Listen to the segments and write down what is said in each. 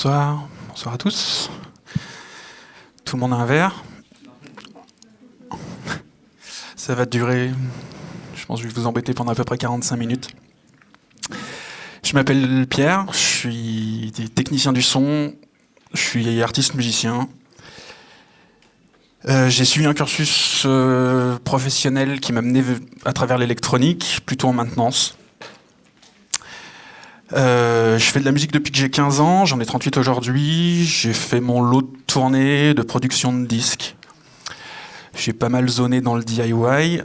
Bonsoir, bonsoir à tous. Tout le monde a un verre? Ça va durer, je pense que je vais vous embêter pendant à peu près 45 minutes. Je m'appelle Pierre, je suis technicien du son, je suis artiste musicien. Euh, j'ai suivi un cursus euh, professionnel qui m'a mené à travers l'électronique, plutôt en maintenance. Euh, je fais de la musique depuis que j'ai 15 ans, j'en ai 38 aujourd'hui. J'ai fait mon lot de tournées, de production de disques. J'ai pas mal zoné dans le DIY.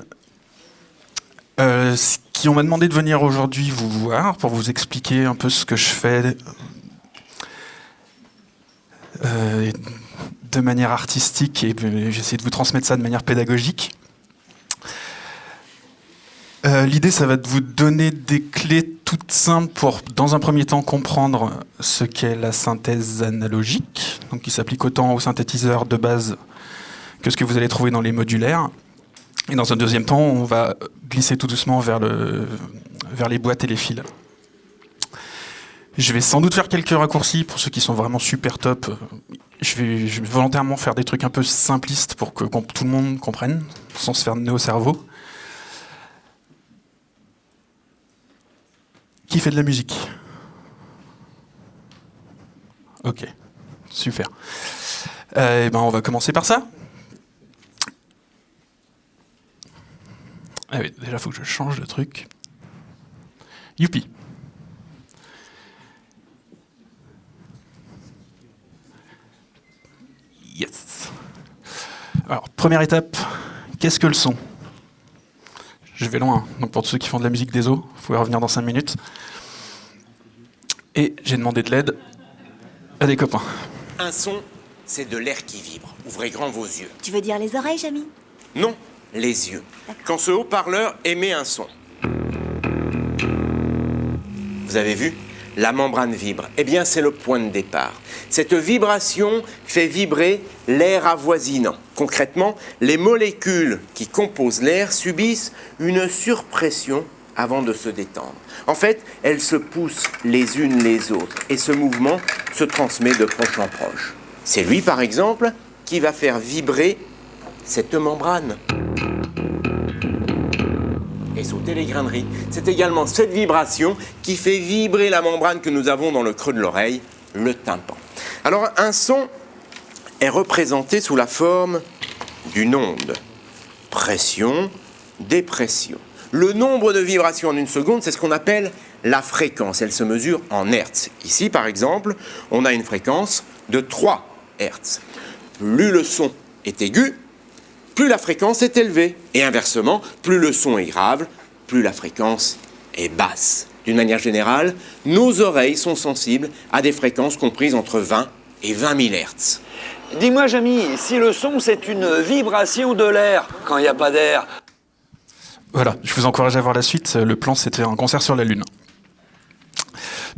Euh, ce qui on m'a demandé de venir aujourd'hui vous voir pour vous expliquer un peu ce que je fais euh, de manière artistique et j'essaie de vous transmettre ça de manière pédagogique. Euh, l'idée, ça va de vous donner des clés toutes simples pour, dans un premier temps, comprendre ce qu'est la synthèse analogique, donc qui s'applique autant aux synthétiseurs de base que ce que vous allez trouver dans les modulaires. Et dans un deuxième temps, on va glisser tout doucement vers, le, vers les boîtes et les fils. Je vais sans doute faire quelques raccourcis pour ceux qui sont vraiment super top. Je vais, je vais volontairement faire des trucs un peu simplistes pour que tout le monde comprenne, sans se faire nez au cerveau. Qui fait de la musique? Ok, super. Euh, eh ben on va commencer par ça. Ah déjà, faut que je change de truc. Youpi. Yes. Alors, première étape, qu'est-ce que le son? Je vais loin. Donc pour ceux qui font de la musique des eaux, vous pouvez revenir dans 5 minutes. Et j'ai demandé de l'aide à des copains. Un son, c'est de l'air qui vibre. Ouvrez grand vos yeux. Tu veux dire les oreilles, Jamy Non, les yeux. Quand ce haut-parleur émet un son. Vous avez vu? La membrane vibre. Eh bien, c'est le point de départ. Cette vibration fait vibrer l'air avoisinant. Concrètement, les molécules qui composent l'air subissent une surpression avant de se détendre. En fait, elles se poussent les unes les autres et ce mouvement se transmet de proche en proche. C'est lui, par exemple, qui va faire vibrer cette membrane et sauter les graineries. C'est également cette vibration qui fait vibrer la membrane que nous avons dans le creux de l'oreille, le tympan. Alors un son est représenté sous la forme d'une onde. Pression, dépression. Le nombre de vibrations en une seconde, c'est ce qu'on appelle la fréquence. Elle se mesure en hertz. Ici, par exemple, on a une fréquence de 3 hertz. Plus le son est aigu, plus la fréquence est élevée. Et inversement, plus le son est grave, plus la fréquence est basse. D'une manière générale, nos oreilles sont sensibles à des fréquences comprises entre 20 et 20 000 Hz. Dis-moi, Jamy, si le son c'est une vibration de l'air quand il n'y a pas d'air. Voilà, je vous encourage à voir la suite. Le plan, c'était un concert sur la Lune.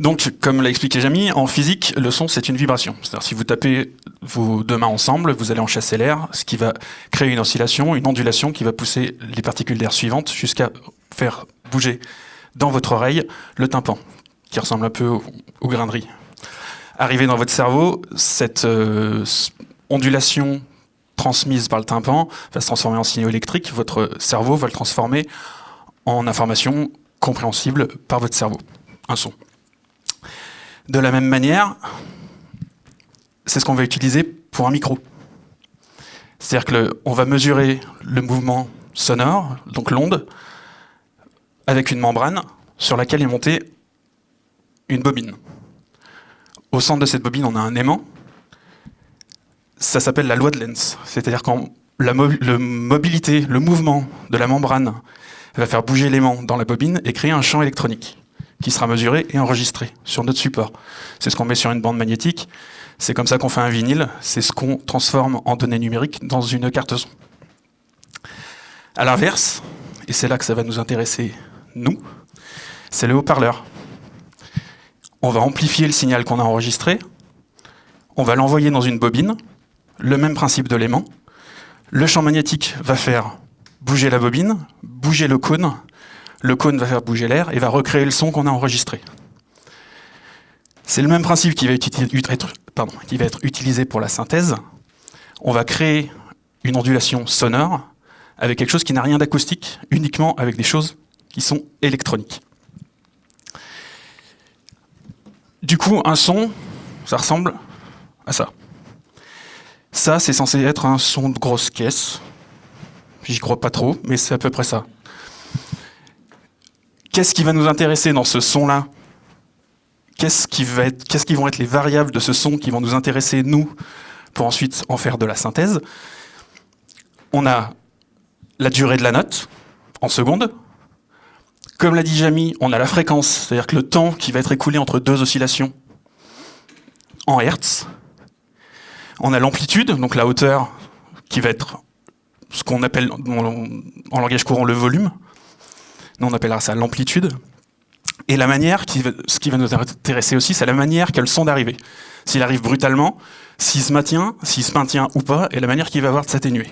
Donc, comme l'a expliqué Jamy, en physique, le son, c'est une vibration. C'est-à-dire, si vous tapez vos deux mains ensemble, vous allez en chasser l'air, ce qui va créer une oscillation, une ondulation qui va pousser les particules d'air suivantes jusqu'à faire bouger dans votre oreille le tympan, qui ressemble un peu aux, graineries. Arrivé dans votre cerveau, cette euh, ondulation transmise par le tympan va se transformer en signaux électriques. Votre cerveau va le transformer en information compréhensible par votre cerveau, un son. De la même manière, c'est ce qu'on va utiliser pour un micro. C'est-à-dire qu'on va mesurer le mouvement sonore, donc l'onde, avec une membrane sur laquelle est montée une bobine. Au centre de cette bobine, on a un aimant. Ça s'appelle la loi de Lenz. C'est-à-dire quand la mobilité, le mouvement de la membrane va faire bouger l'aimant dans la bobine et créer un champ électronique qui sera mesuré et enregistré sur notre support. C'est ce qu'on met sur une bande magnétique. C'est comme ça qu'on fait un vinyle. C'est ce qu'on transforme en données numériques dans une carte son. À l'inverse, et c'est là que ça va nous intéresser, nous, c'est le haut-parleur. On va amplifier le signal qu'on a enregistré, on va l'envoyer dans une bobine, le même principe de l'aimant. Le champ magnétique va faire bouger la bobine, bouger le cône, le cône va faire bouger l'air et va recréer le son qu'on a enregistré. C'est le même principe qui va, être, utilisé pour la synthèse. On va créer une ondulation sonore avec quelque chose qui n'a rien d'acoustique, uniquement avec des choses qui sont électroniques. Du coup, un son, ça ressemble à ça. Ça, c'est censé être un son de grosse caisse. J'y crois pas trop, mais c'est à peu près ça. Qu'est-ce qui va nous intéresser dans ce son-là? Qu'est-ce qui, qui vont être les variables de ce son qui vont nous intéresser, nous, pour ensuite en faire de la synthèse? On a la durée de la note, en secondes. Comme l'a dit Jamy, on a la fréquence, c'est-à-dire que le temps qui va être écoulé entre deux oscillations en Hertz. On a l'amplitude, donc la hauteur, qui va être ce qu'on appelle en langage courant le volume. Nous, on appellera ça l'amplitude. Et la manière, ce qui va nous intéresser aussi, c'est la manière qu'a le d'arriver. S'il arrive brutalement, s'il se maintient, s'il se maintient ou pas, et la manière qu'il va avoir de s'atténuer.